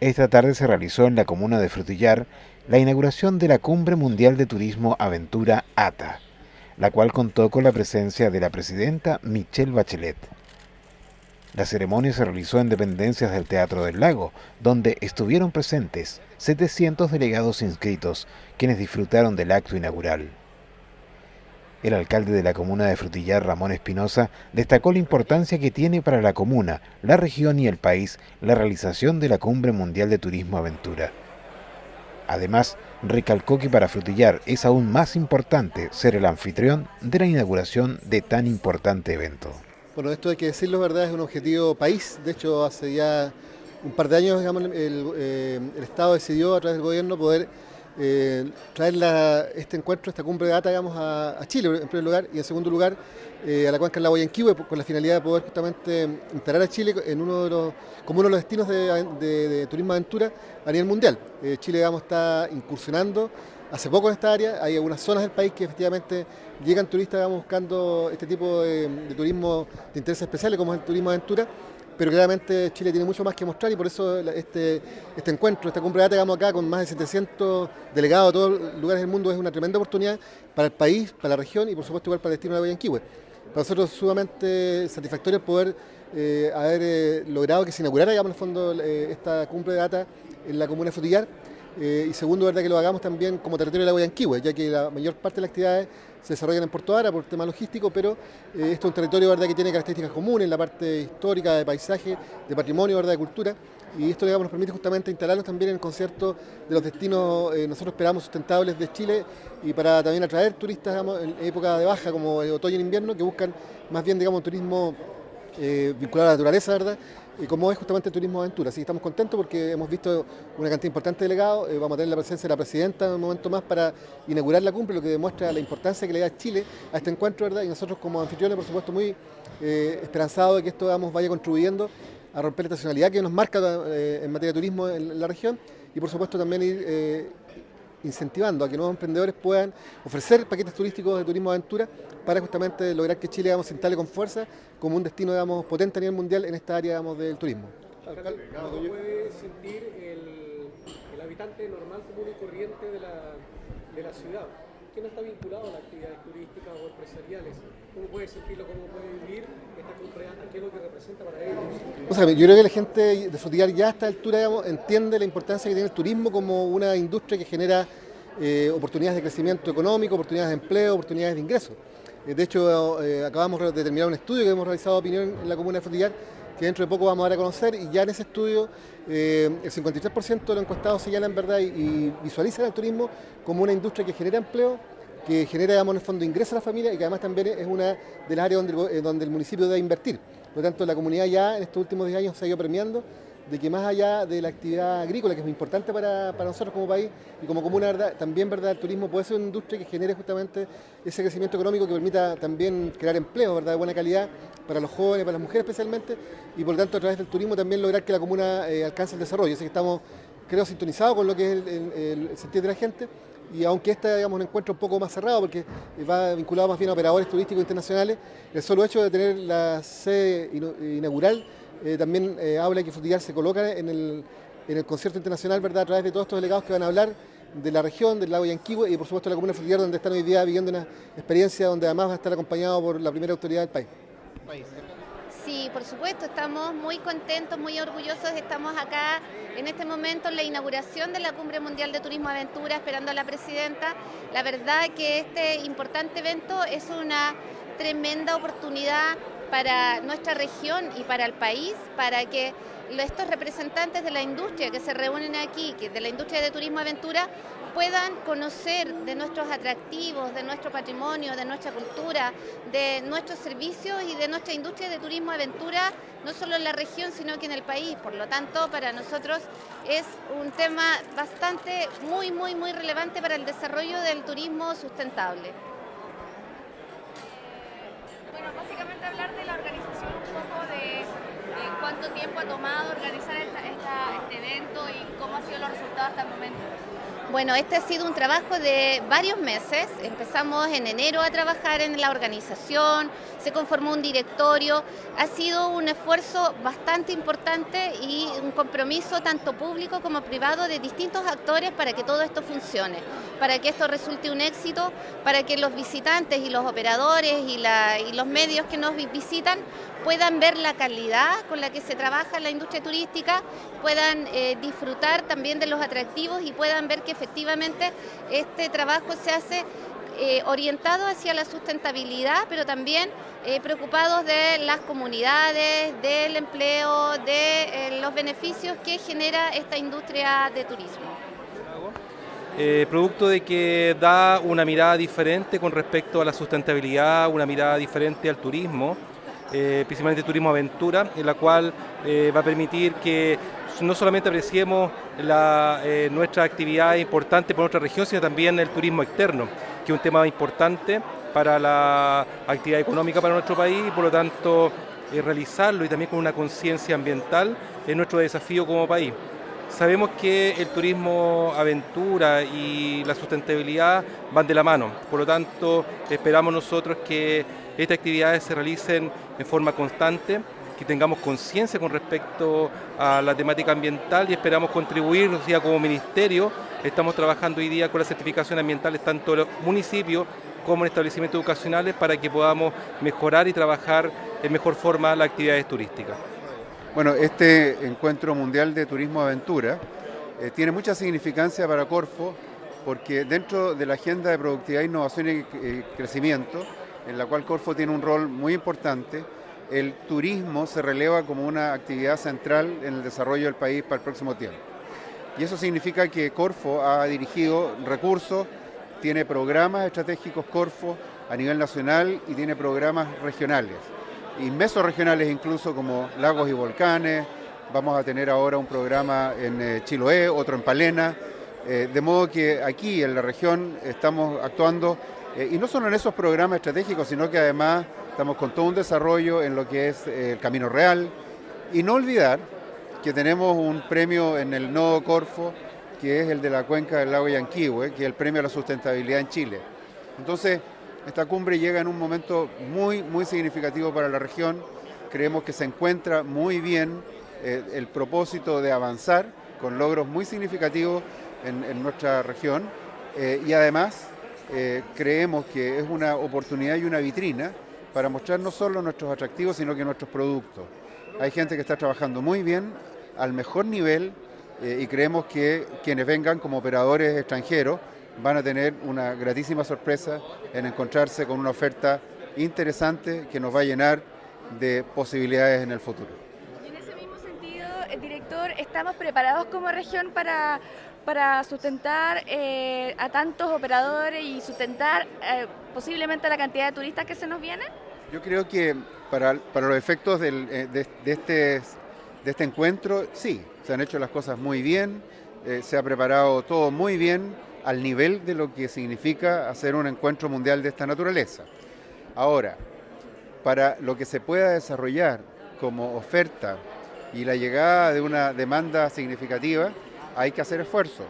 Esta tarde se realizó en la comuna de Frutillar la inauguración de la Cumbre Mundial de Turismo Aventura ATA, la cual contó con la presencia de la presidenta Michelle Bachelet. La ceremonia se realizó en dependencias del Teatro del Lago, donde estuvieron presentes 700 delegados inscritos, quienes disfrutaron del acto inaugural. El alcalde de la comuna de Frutillar, Ramón Espinosa, destacó la importancia que tiene para la comuna, la región y el país la realización de la Cumbre Mundial de Turismo Aventura. Además, recalcó que para Frutillar es aún más importante ser el anfitrión de la inauguración de tan importante evento. Bueno, esto hay que decirlo, ¿verdad? Es un objetivo país. De hecho, hace ya un par de años, el, eh, el Estado decidió a través del gobierno poder eh, traer este encuentro, esta cumbre de data, digamos, a, Chile en primer lugar y en segundo lugar eh, a la cuenca de la Guayanquihue con la finalidad de poder justamente instalar a Chile en uno de los, como uno de los destinos de, turismo aventura a nivel mundial. Eh, Chile digamos, está incursionando hace poco en esta área, hay algunas zonas del país que efectivamente llegan turistas buscando este tipo de, de turismo de intereses especiales como es el turismo aventura pero claramente Chile tiene mucho más que mostrar y por eso este, este encuentro, esta cumbre de digamos acá con más de 700 delegados de todos los lugares del mundo es una tremenda oportunidad para el país, para la región y por supuesto igual para el destino de Guayanquihue. Para nosotros es sumamente satisfactorio poder eh, haber eh, logrado que se inaugurara digamos, en el fondo eh, esta cumbre de data en la comuna de Frutillar y segundo, verdad que lo hagamos también como territorio de la Guayanquihue, ya que la mayor parte de las actividades se desarrollan en Puerto Ara por tema logístico, pero eh, esto es un territorio ¿verdad? que tiene características comunes la parte histórica, de paisaje, de patrimonio, ¿verdad? de cultura, y esto digamos, nos permite justamente instalarnos también en el concierto de los destinos, eh, nosotros esperamos, sustentables de Chile, y para también atraer turistas en época de baja, como el otoño e invierno, que buscan más bien digamos, turismo eh, vinculado a la naturaleza, ¿verdad? Y como es justamente el turismo aventura. Así estamos contentos porque hemos visto una cantidad importante de delegados, eh, vamos a tener la presencia de la presidenta en un momento más para inaugurar la cumbre, lo que demuestra la importancia que le da Chile a este encuentro, ¿verdad? Y nosotros como anfitriones, por supuesto, muy eh, esperanzados de que esto vaya contribuyendo a romper la estacionalidad que nos marca eh, en materia de turismo en la región y por supuesto también ir incentivando a que nuevos emprendedores puedan ofrecer paquetes turísticos de turismo aventura para justamente lograr que Chile digamos, se instale con fuerza como un destino digamos, potente a nivel mundial en esta área digamos, del turismo. ¿Cómo puede sentir el, habitante normal, común y corriente de la, de la ciudad? Que no está vinculado a las actividades turísticas o empresariales? ¿Cómo puede sentirlo? ¿Cómo puede vivir esta cultura? ¿Qué es lo que representa para ellos? O sea, yo creo que la gente de Frutillar ya a esta altura digamos, entiende la importancia que tiene el turismo como una industria que genera eh, oportunidades de crecimiento económico, oportunidades de empleo, oportunidades de ingreso. Eh, de hecho, eh, acabamos de terminar un estudio que hemos realizado opinión en la comuna de Frutillar que dentro de poco vamos a dar a conocer y ya en ese estudio el 53% de los encuestados señalan verdad y, visualizan el turismo como una industria que genera empleo, que genera digamos, en el fondo ingresos a la familia y que además también es una de las áreas donde, donde el municipio debe invertir. Por lo tanto, la comunidad ya en estos últimos 10 años se ha ido premiando de que más allá de la actividad agrícola, que es muy importante para, nosotros como país y como comuna, también ¿verdad? el turismo puede ser una industria que genere justamente ese crecimiento económico que permita también crear empleo ¿verdad? de buena calidad para los jóvenes, para las mujeres especialmente, y por lo tanto a través del turismo también lograr que la comuna eh, alcance el desarrollo. Así que estamos, creo, sintonizados con lo que es el, sentir de la gente y aunque este digamos, un encuentro un poco más cerrado, porque va vinculado más bien a operadores turísticos internacionales, el solo hecho de tener la sede inaugural eh, también eh, habla que Frutillar se coloca en el, en el concierto internacional ¿verdad? a través de todos estos delegados que van a hablar de la región, del lago Yanquihue y por supuesto la comuna de Frutillar donde están hoy día viviendo una experiencia donde además va a estar acompañado por la primera autoridad del país. Sí, por supuesto, estamos muy contentos, muy orgullosos. Estamos acá en este momento en la inauguración de la Cumbre Mundial de Turismo Aventura, esperando a la presidenta. La verdad que este importante evento es una tremenda oportunidad para nuestra región y para el país, para que estos representantes de la industria que se reúnen aquí, que de la industria de turismo aventura, puedan conocer de nuestros atractivos, de nuestro patrimonio, de nuestra cultura, de nuestros servicios y de nuestra industria de turismo aventura, no solo en la región, sino que en el país. Por lo tanto, para nosotros es un tema bastante, muy, muy, muy relevante para el desarrollo del turismo sustentable. Cuánto tiempo ha tomado organizar este evento y cómo han sido los resultados hasta el momento? Bueno, este ha sido un trabajo de varios meses. Empezamos en enero a trabajar en la organización, se conformó un directorio. Ha sido un esfuerzo bastante importante y un compromiso tanto público como privado de distintos actores para que todo esto funcione, para que esto resulte un éxito, para que los visitantes y los operadores y, los medios que nos visitan puedan ver la calidad con la que se trabaja la industria turística, puedan eh, disfrutar también de los atractivos y puedan ver que efectivamente este trabajo se hace eh, orientado hacia la sustentabilidad, pero también eh, preocupados de las comunidades, del empleo, de los beneficios que genera esta industria de turismo. Producto de que da una mirada diferente con respecto a la sustentabilidad, una mirada diferente al turismo, eh, principalmente turismo aventura, en la cual eh, va a permitir que no solamente apreciemos la, eh, nuestra actividad importante por nuestra región, sino también el turismo externo, que es un tema importante para la actividad económica para nuestro país y por lo tanto realizarlo y también con una conciencia ambiental es nuestro desafío como país. Sabemos que el turismo aventura y la sustentabilidad van de la mano, por lo tanto esperamos nosotros que estas actividades se realicen en forma constante, que tengamos conciencia con respecto a la temática ambiental y esperamos contribuir, o sea, como ministerio, estamos trabajando hoy día con las certificaciones ambientales tanto en los municipios como en establecimientos educacionales para que podamos mejorar y trabajar en mejor forma las actividades turísticas. Bueno, este encuentro mundial de turismo aventura eh, tiene mucha significancia para Corfo porque dentro de la agenda de productividad, innovación y eh, crecimiento, en la cual Corfo tiene un rol muy importante, el turismo se releva como una actividad central en el desarrollo del país para el próximo tiempo. Y eso significa que Corfo ha dirigido recursos, tiene programas estratégicos Corfo a nivel nacional y tiene programas regionales, y regionales incluso como lagos y volcanes, vamos a tener ahora un programa en eh, Chiloé, otro en Palena, eh, de modo que aquí en la región estamos actuando eh, y no solo en esos programas estratégicos, sino que además estamos con todo un desarrollo en lo que es el Camino Real. Y no olvidar que tenemos un premio en el Nodo Corfo, que es el de la cuenca del lago Yanquihue, que es el premio a la sustentabilidad en Chile. Entonces, esta cumbre llega en un momento muy, muy significativo para la región. Creemos que se encuentra muy bien eh, el propósito de avanzar con logros muy significativos en, nuestra región y además eh, creemos que es una oportunidad y una vitrina para mostrar no solo nuestros atractivos, sino que nuestros productos. Hay gente que está trabajando muy bien, al mejor nivel, eh, y creemos que quienes vengan como operadores extranjeros van a tener una gratísima sorpresa en encontrarse con una oferta interesante que nos va a llenar de posibilidades en el futuro. Y en ese mismo sentido, eh, director, ¿estamos preparados como región para para sustentar eh, a tantos operadores y sustentar eh, posiblemente la cantidad de turistas que se nos vienen? Yo creo que para, los efectos eh, de, este, de este encuentro, sí, se han hecho las cosas muy bien, se ha preparado todo muy bien al nivel de lo que significa hacer un encuentro mundial de esta naturaleza. Ahora, para lo que se pueda desarrollar como oferta y la llegada de una demanda significativa, hay que hacer esfuerzos.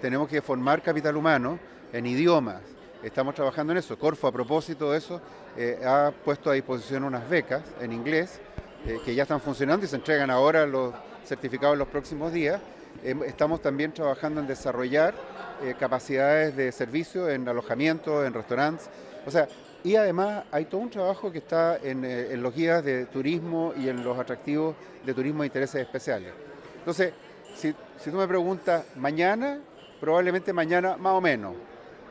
Tenemos que formar capital humano en idiomas. Estamos trabajando en eso. Corfo, a propósito de eso, eh, ha puesto a disposición unas becas en inglés eh, que ya están funcionando y se entregan ahora los certificados en los próximos días. Em, estamos también trabajando en desarrollar eh, capacidades de servicio en alojamiento, en restaurantes. O sea, y además hay todo un trabajo que está en, en los guías de turismo y en los atractivos de turismo de intereses especiales. Entonces, si, tú me preguntas mañana, probablemente mañana más o menos.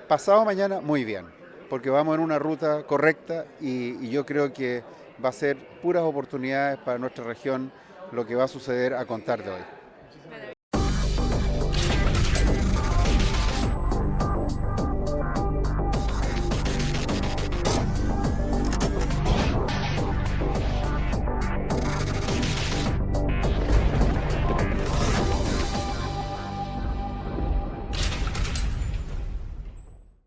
Pasado mañana, muy bien, porque vamos en una ruta correcta y, yo creo que va a ser puras oportunidades para nuestra región lo que va a suceder a contar de hoy.